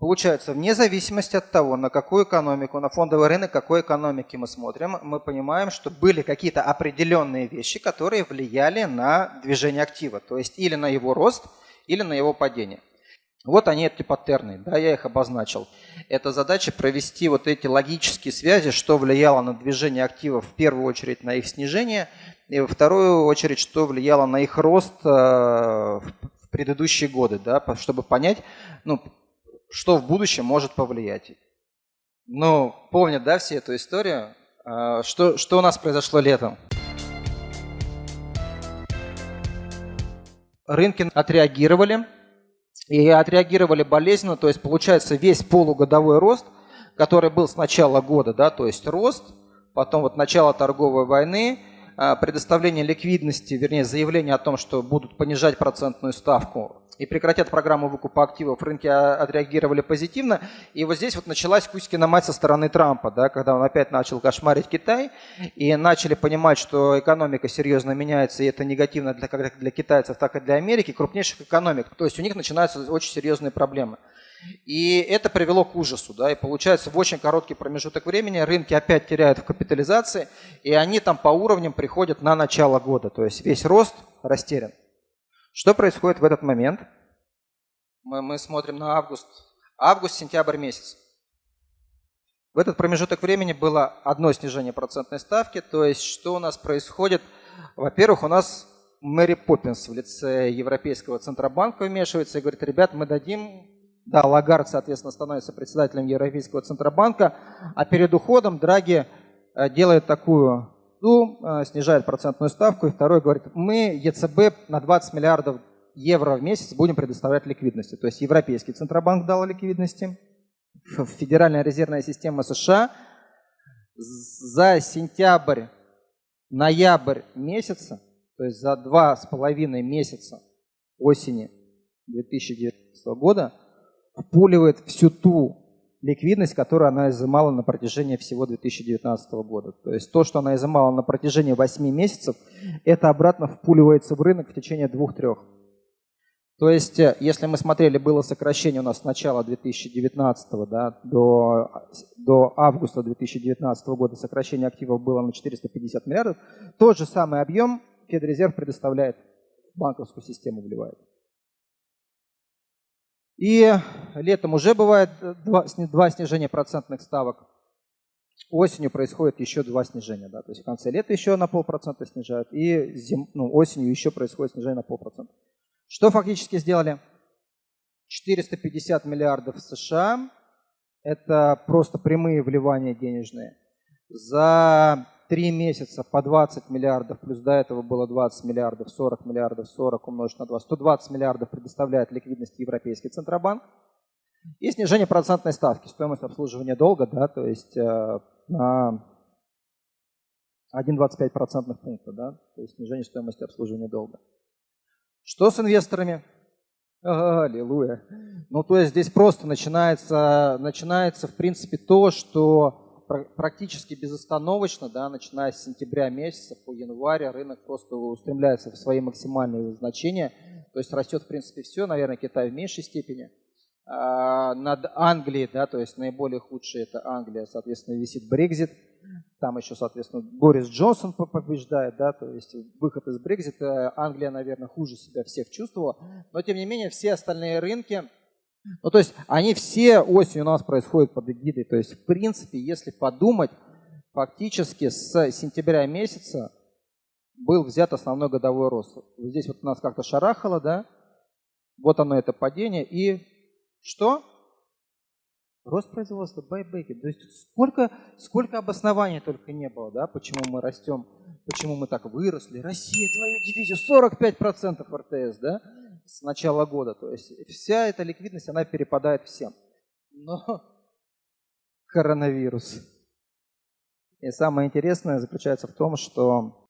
Получается, вне зависимости от того, на какую экономику, на фондовый рынок какой экономики мы смотрим, мы понимаем, что были какие-то определенные вещи, которые влияли на движение актива, то есть или на его рост, или на его падение. Вот они, эти паттерны, да, я их обозначил. Это задача провести вот эти логические связи, что влияло на движение активов в первую очередь на их снижение, и во вторую очередь, что влияло на их рост э, в предыдущие годы, да, чтобы понять, ну, что в будущем может повлиять. Ну, помнят, да, все эту историю? А, что, что у нас произошло летом? Рынки отреагировали, и отреагировали болезненно, то есть получается весь полугодовой рост, который был с начала года, да, то есть рост, потом вот начало торговой войны, предоставление ликвидности, вернее заявление о том, что будут понижать процентную ставку и прекратят программу выкупа активов, рынки отреагировали позитивно. И вот здесь вот началась Кузькина мать со стороны Трампа, да, когда он опять начал кошмарить Китай, и начали понимать, что экономика серьезно меняется, и это негативно для, как для китайцев, так и для Америки, крупнейших экономик. То есть у них начинаются очень серьезные проблемы. И это привело к ужасу. Да, и получается, в очень короткий промежуток времени рынки опять теряют в капитализации, и они там по уровням приходят на начало года. То есть весь рост растерян. Что происходит в этот момент? Мы, мы смотрим на август. Август-сентябрь месяц. В этот промежуток времени было одно снижение процентной ставки. То есть что у нас происходит? Во-первых, у нас Мэри Поппинс в лице Европейского Центробанка вмешивается и говорит, ребят, мы дадим да, Лагард, соответственно, становится председателем Европейского Центробанка, а перед уходом Драги э, делает такую году э, снижает процентную ставку, и второй говорит, мы ЕЦБ на 20 миллиардов евро в месяц будем предоставлять ликвидности. То есть Европейский Центробанк дал ликвидности, Федеральная резервная система США за сентябрь, ноябрь месяца, то есть за два с половиной месяца осени 2019 года, впуливает всю ту ликвидность, которую она изымала на протяжении всего 2019 года. То есть то, что она изымала на протяжении 8 месяцев, это обратно впуливается в рынок в течение 2-3. То есть, э, если мы смотрели, было сокращение у нас с начала 2019 да, до, до августа 2019 года, сокращение активов было на 450 миллиардов, тот же самый объем Федрезерв предоставляет, банковскую систему вливает. И летом уже бывает два, два снижения процентных ставок. Осенью происходит еще два снижения. Да? То есть в конце лета еще на полпроцента снижают. И зим, ну, осенью еще происходит снижение на полпроцента. Что фактически сделали? 450 миллиардов США. Это просто прямые вливания денежные. За Три месяца по 20 миллиардов, плюс до этого было 20 миллиардов, 40 миллиардов, 40 умножить на 2, 120 миллиардов предоставляет ликвидность Европейский Центробанк. И снижение процентной ставки, стоимость обслуживания долга, да, то есть э, на 1,25 процентных пункта, да, то есть снижение стоимости обслуживания долга. Что с инвесторами? Аллилуйя. Ну, то есть здесь просто начинается, начинается в принципе то, что практически безостановочно, да, начиная с сентября месяца по январь, рынок просто устремляется в свои максимальные значения. То есть растет, в принципе, все, наверное, Китай в меньшей степени. А над Англией, да, то есть наиболее худшее это Англия, соответственно, висит Брекзит. Там еще, соответственно, Борис Джонсон побеждает, да, то есть выход из Брекзита. Англия, наверное, хуже себя всех чувствовала. Но, тем не менее, все остальные рынки ну, то есть они все осенью у нас происходят под эгидой. То есть, в принципе, если подумать, фактически с сентября месяца был взят основной годовой рост. Здесь вот у нас как-то шарахало, да? Вот оно это падение. И что? Рост производства, байбеки. То есть сколько, сколько обоснований только не было, да, почему мы растем, почему мы так выросли. Россия, твою дивизию, 45% РТС, да? С начала года. То есть вся эта ликвидность, она перепадает всем. Но коронавирус. И самое интересное заключается в том, что